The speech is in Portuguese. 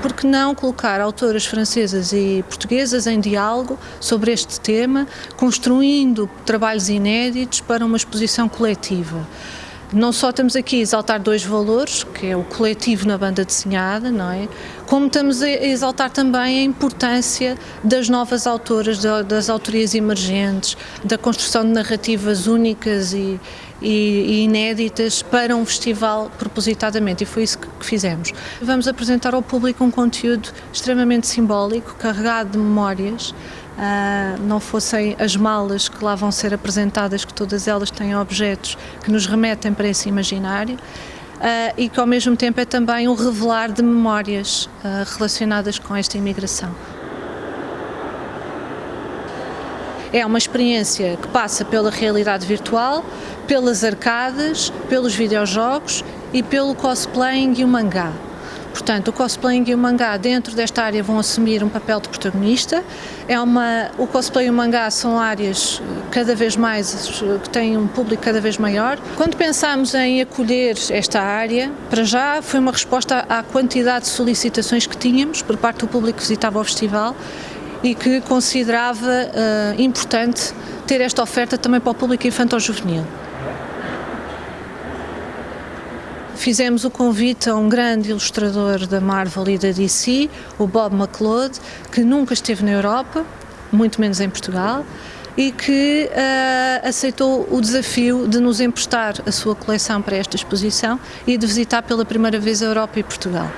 por que não colocar autoras francesas e portuguesas em diálogo sobre este tema, construindo trabalhos inéditos para uma exposição coletiva? Não só estamos aqui a exaltar dois valores, que é o coletivo na banda desenhada, não é? Como estamos a exaltar também a importância das novas autoras, das autorias emergentes, da construção de narrativas únicas e, e, inéditas para um festival propositadamente, e foi isso que fizemos. Vamos apresentar ao público um conteúdo extremamente simbólico, carregado de memórias, Uh, não fossem as malas que lá vão ser apresentadas, que todas elas têm objetos que nos remetem para esse imaginário, uh, e que ao mesmo tempo é também um revelar de memórias uh, relacionadas com esta imigração. É uma experiência que passa pela realidade virtual, pelas arcadas, pelos videojogos e pelo cosplaying e o mangá. Portanto, o cosplaying e o mangá dentro desta área vão assumir um papel de protagonista. É uma, o cosplay e o mangá são áreas cada vez mais, que têm um público cada vez maior. Quando pensámos em acolher esta área, para já foi uma resposta à quantidade de solicitações que tínhamos por parte do público que visitava o festival e que considerava uh, importante ter esta oferta também para o público infantil-juvenil. Fizemos o convite a um grande ilustrador da Marvel e da DC, o Bob McLeod, que nunca esteve na Europa, muito menos em Portugal, e que uh, aceitou o desafio de nos emprestar a sua coleção para esta exposição e de visitar pela primeira vez a Europa e Portugal.